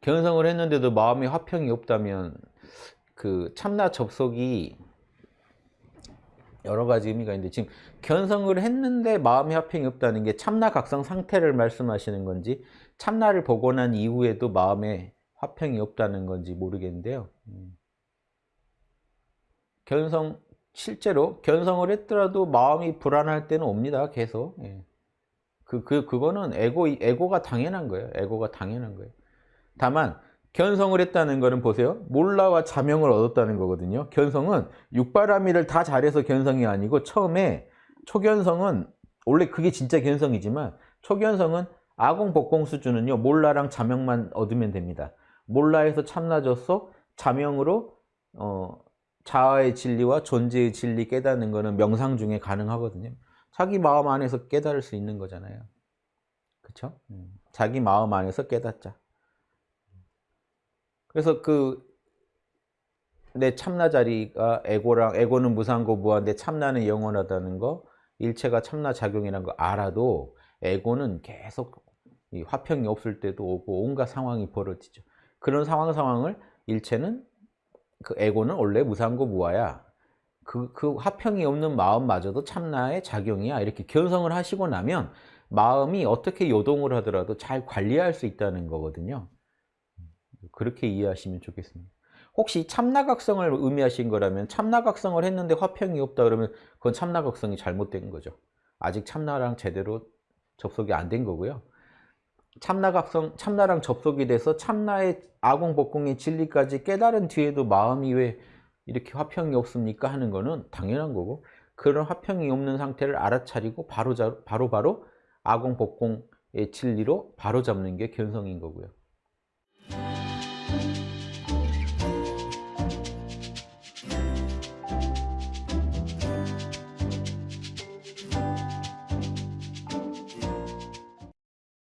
견성을 했는데도 마음에 화평이 없다면 그 참나 접속이 여러 가지 의미가 있는데 지금 견성을 했는데 마음의 화평이 없다는 게 참나 각성 상태를 말씀하시는 건지 참나를 난 이후에도 마음에 화평이 없다는 건지 모르겠는데요. 음. 견성 실제로 견성을 했더라도 마음이 불안할 때는 옵니다. 계속. 예. 그, 그, 그거는 에고, 에고가 당연한 거예요. 에고가 당연한 거예요. 다만, 견성을 했다는 거는 보세요. 몰라와 자명을 얻었다는 거거든요. 견성은 육바라미를 다 잘해서 견성이 아니고 처음에 초견성은 원래 그게 진짜 견성이지만 초견성은 아공 복공 수준은요. 몰라랑 자명만 얻으면 됩니다. 몰라에서 참나져서 자명으로 어, 자아의 진리와 존재의 진리 깨닫는 거는 명상 중에 가능하거든요. 자기 마음 안에서 깨달을 수 있는 거잖아요. 그렇죠? 자기 마음 안에서 깨닫자. 그래서 그 내 참나 자리가 에고랑 에고는 무상고 무한 내 참나는 영원하다는 거 일체가 참나 작용이라는 거 알아도 에고는 계속 화평이 없을 때도 오고 온갖 상황이 벌어지죠. 그런 상황 상황을 일체는 그 에고는 원래 무상고 무아야. 그, 그 화평이 없는 마음마저도 참나의 작용이야. 이렇게 견성을 하시고 나면 마음이 어떻게 요동을 하더라도 잘 관리할 수 있다는 거거든요. 그렇게 이해하시면 좋겠습니다. 혹시 참나각성을 의미하신 거라면 참나각성을 했는데 화평이 없다 그러면 그건 참나각성이 잘못된 거죠. 아직 참나랑 제대로 접속이 안 된 거고요. 참나각성, 참나랑 접속이 돼서 참나의 아공복공의 진리까지 깨달은 뒤에도 마음이 왜 이렇게 화평이 없습니까? 하는 거는 당연한 거고 그런 화평이 없는 상태를 알아차리고 바로 바로, 바로 아공복공의 진리로 바로 잡는 게 견성인 거고요.